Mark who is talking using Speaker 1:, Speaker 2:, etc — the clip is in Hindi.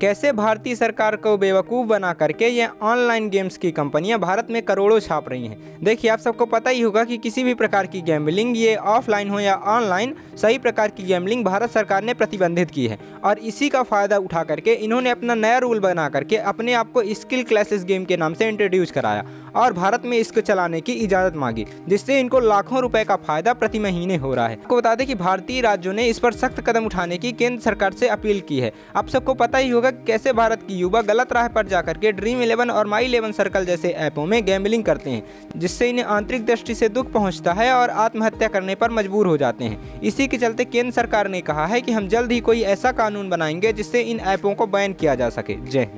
Speaker 1: कैसे भारतीय सरकार को बेवकूफ़ बना करके ये ऑनलाइन गेम्स की कंपनियाँ भारत में करोड़ों छाप रही हैं? देखिए, आप सबको पता ही होगा कि किसी भी प्रकार की गैम्बलिंग ये ऑफलाइन हो या ऑनलाइन सही प्रकार की गैम्बलिंग भारत सरकार ने प्रतिबंधित की है। और इसी का फ़ायदा उठा करके इन्होंने अपना नया रूल बना करके अपने आप को स्किल क्लासेस गेम के नाम से इंट्रोड्यूस कराया। और भारत में इसको चलाने की इजाज़त मांगी, जिससे इनको लाखों रुपए का फ़ायदा प्रति महीने हो रहा है। आपको बता दें कि भारतीय राज्यों ने इस पर सख्त कदम उठाने की केंद्र सरकार से अपील की है। आप सबको पता ही होगा कैसे भारत की युवा गलत राह पर जाकर के ड्रीम इलेवन और माई इलेवन सर्कल जैसे ऐपों में गैम्बलिंग करते हैं, जिससे इन्हें आंतरिक दृष्टि से दुख पहुँचता है और आत्महत्या करने पर मजबूर हो जाते हैं। इसी के चलते केंद्र सरकार ने कहा है कि हम जल्द ही कोई ऐसा कानून बनाएँगे जिससे इन ऐपों को बैन किया जा सके। जय